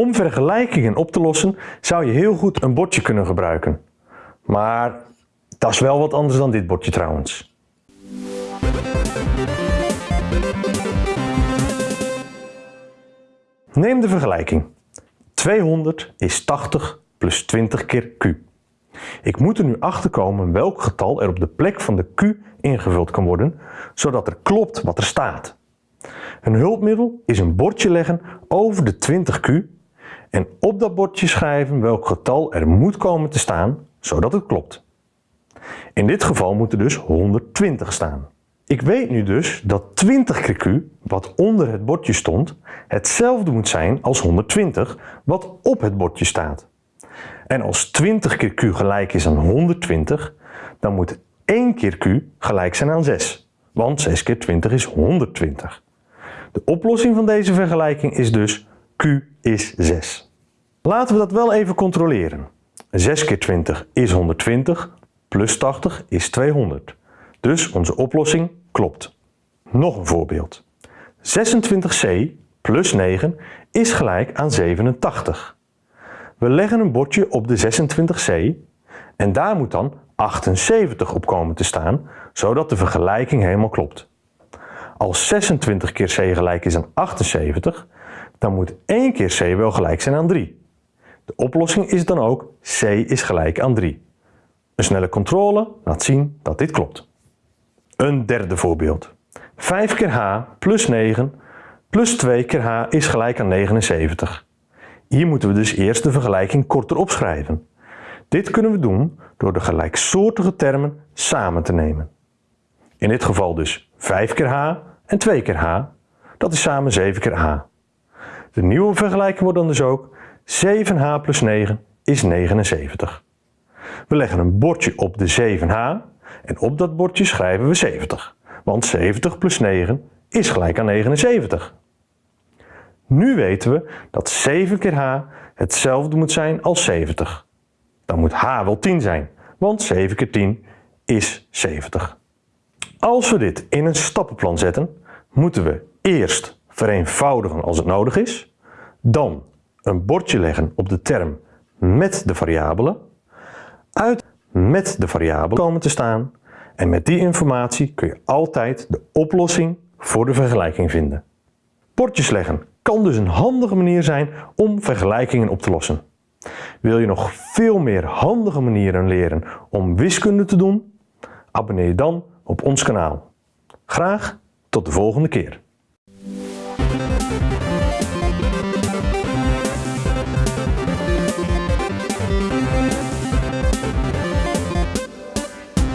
Om vergelijkingen op te lossen zou je heel goed een bordje kunnen gebruiken. Maar dat is wel wat anders dan dit bordje trouwens. Neem de vergelijking. 200 is 80 plus 20 keer q. Ik moet er nu achter komen welk getal er op de plek van de q ingevuld kan worden, zodat er klopt wat er staat. Een hulpmiddel is een bordje leggen over de 20q en op dat bordje schrijven welk getal er moet komen te staan, zodat het klopt. In dit geval moet er dus 120 staan. Ik weet nu dus dat 20 keer q, wat onder het bordje stond, hetzelfde moet zijn als 120, wat op het bordje staat. En als 20 keer q gelijk is aan 120, dan moet 1 keer q gelijk zijn aan 6. Want 6 keer 20 is 120. De oplossing van deze vergelijking is dus q is 6. Laten we dat wel even controleren. 6 keer 20 is 120, plus 80 is 200. Dus onze oplossing klopt. Nog een voorbeeld. 26c plus 9 is gelijk aan 87. We leggen een bordje op de 26c en daar moet dan 78 op komen te staan, zodat de vergelijking helemaal klopt. Als 26 keer c gelijk is aan 78, dan moet 1 keer c wel gelijk zijn aan 3. De oplossing is dan ook c is gelijk aan 3. Een snelle controle laat zien dat dit klopt. Een derde voorbeeld. 5 keer h plus 9 plus 2 keer h is gelijk aan 79. Hier moeten we dus eerst de vergelijking korter opschrijven. Dit kunnen we doen door de gelijksoortige termen samen te nemen. In dit geval dus 5 keer h en 2 keer h. Dat is samen 7 keer h. De nieuwe vergelijking wordt dan dus ook 7h plus 9 is 79. We leggen een bordje op de 7h en op dat bordje schrijven we 70. Want 70 plus 9 is gelijk aan 79. Nu weten we dat 7 keer h hetzelfde moet zijn als 70. Dan moet h wel 10 zijn, want 7 keer 10 is 70. Als we dit in een stappenplan zetten, moeten we eerst vereenvoudigen als het nodig is, dan een bordje leggen op de term met de variabelen, uit met de variabelen komen te staan en met die informatie kun je altijd de oplossing voor de vergelijking vinden. Bordjes leggen kan dus een handige manier zijn om vergelijkingen op te lossen. Wil je nog veel meer handige manieren leren om wiskunde te doen? Abonneer je dan op ons kanaal. Graag tot de volgende keer.